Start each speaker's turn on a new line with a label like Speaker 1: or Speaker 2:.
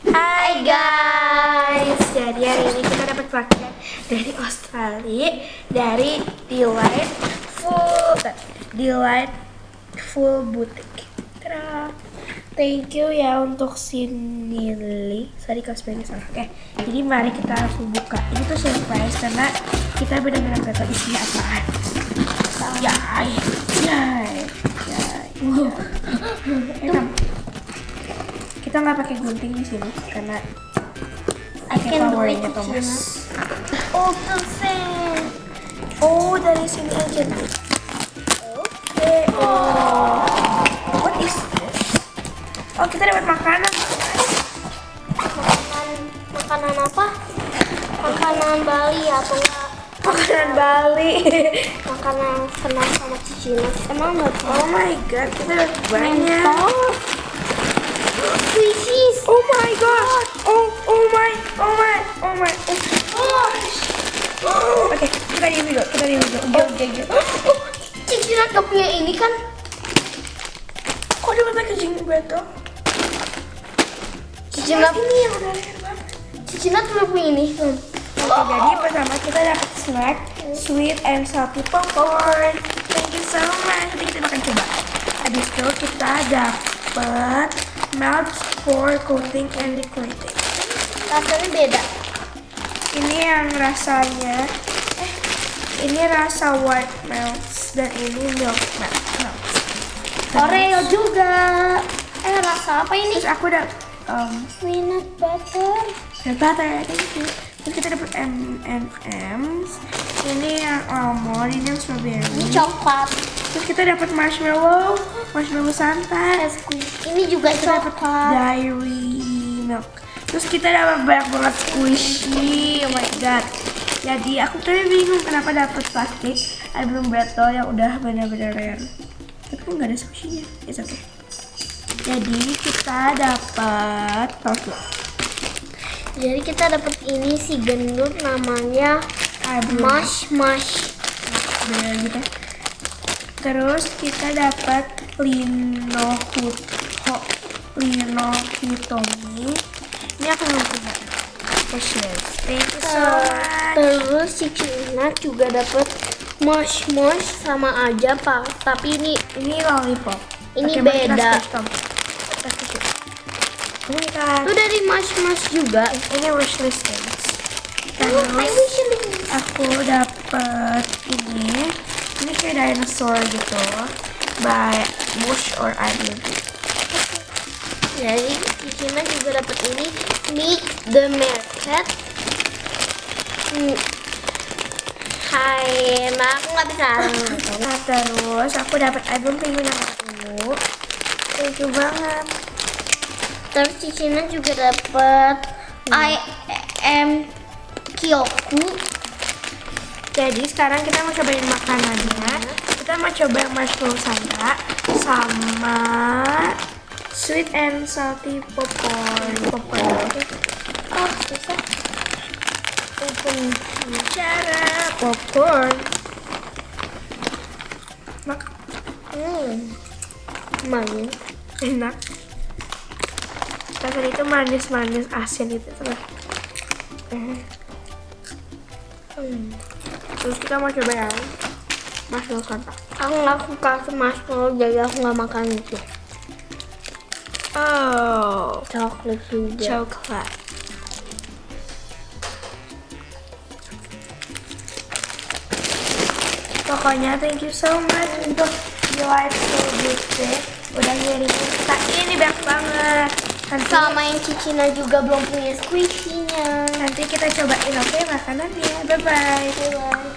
Speaker 1: Hai guys, jadi hari ini kita dapat paket dari Australia dari Delight Full Full Boutique. Tada. Thank you ya untuk si Nili. Sorry kalau spellingnya salah. Oke, jadi mari kita langsung buka. Ini tuh surprise karena kita benar-benar gak tahu isinya apaan. Yay, yay, yay. Wow. Kita nggak pakai gunting di sini karena pakai powernya Thomas.
Speaker 2: Oh, perfect.
Speaker 1: Oh dari sini aja. Oke. Oh. What is this? Oh kita dapat makanan.
Speaker 2: Makanan, makanan apa? Makanan Bali atau enggak?
Speaker 1: Makanan Bali.
Speaker 2: Makanan kenal sama Cicina. Emang nggak
Speaker 1: oh my god kita dapat banyak.
Speaker 2: Mentos. Squishies.
Speaker 1: Oh my god. Oh oh my oh my oh my. Oh gosh. Oh. Di video kita di video. Oke oke oke.
Speaker 2: Cicina gak punya ini kan?
Speaker 1: Kok dapat packaging betul?
Speaker 2: Cicina,
Speaker 1: Ini yang udah banget.
Speaker 2: Cicina cuma punya ini. Hmm.
Speaker 1: Oke, jadi pertama kita dapat snack sweet and salty popcorn. Thank you so much. Nanti kita makan coba. Habis itu kita dapat melt for coating and decorating.
Speaker 2: Rasanya beda.
Speaker 1: Ini yang rasanya ini rasa white melts dan ini milk melt. melts.
Speaker 2: Oreo juga. Eh, rasa apa ini?
Speaker 1: Terus aku udah um,
Speaker 2: Peanut butter.
Speaker 1: dan butter, thank you. Terus kita dapat M&M's. Ini yang almond, ini yang strawberry.
Speaker 2: Ini coklat.
Speaker 1: Terus kita dapat marshmallow, marshmallow santai.
Speaker 2: Squishy. Ini juga
Speaker 1: Kita
Speaker 2: coklat.
Speaker 1: dairy milk. Terus kita dapat banyak banget squishy. Oh my god. Jadi aku tadi bingung kenapa dapat plastik album battle yang udah benar-benar rare. Tapi kok nggak ada squishy-nya? It's okay. Jadi kita dapat tofu.
Speaker 2: Jadi kita dapat ini si gendut namanya
Speaker 1: Album
Speaker 2: Mash Mash.
Speaker 1: bener gitu. Terus kita dapat lino lino hitomi. Much.
Speaker 2: Terus si Cina juga dapat Mash Mash sama aja pak. Tapi ini
Speaker 1: Ini lollipop.
Speaker 2: Ini
Speaker 1: Oke, kita
Speaker 2: beda.
Speaker 1: switch. Ini kan
Speaker 2: itu dari Mash Mash juga.
Speaker 1: ini things.
Speaker 2: Oh,
Speaker 1: Terus
Speaker 2: wish
Speaker 1: aku dapat ini. Ini kayak dinosaur gitu. By Bush or I Beauty.
Speaker 2: Jadi si Cina juga dapat ini Meet the Market. Hmm. Hai, nah aku nggak bisa.
Speaker 1: Nah terus aku dapat album penguin yang. Thank you banget.
Speaker 2: Terus si Cina juga dapat I am Kyoku.
Speaker 1: Jadi sekarang kita mau cobain makanannya. Kita mau coba yang marshmallow santa sama sweet and salty popcorn. Popcorn.
Speaker 2: Oh, susah. Open.
Speaker 1: Cara popcorn. Mak
Speaker 2: Hmm. Manis.
Speaker 1: enak. Rasanya itu manis-manis asin itu terus.
Speaker 2: Hmm.
Speaker 1: Terus kita mau coba yang marshmallow.
Speaker 2: Aku nggak suka marshmallow, jadi aku nggak makan itu.
Speaker 1: Oh,
Speaker 2: Coklat juga.
Speaker 1: coklat. Pokoknya thank you so much untuk Delightful Beauty udah ngirimin kita ini banyak banget. Nanti,
Speaker 2: Sama yang Cicina juga belum punya squishy-nya.
Speaker 1: nanti kita cobain oke makanannya. Bye bye.
Speaker 2: Bye-bye.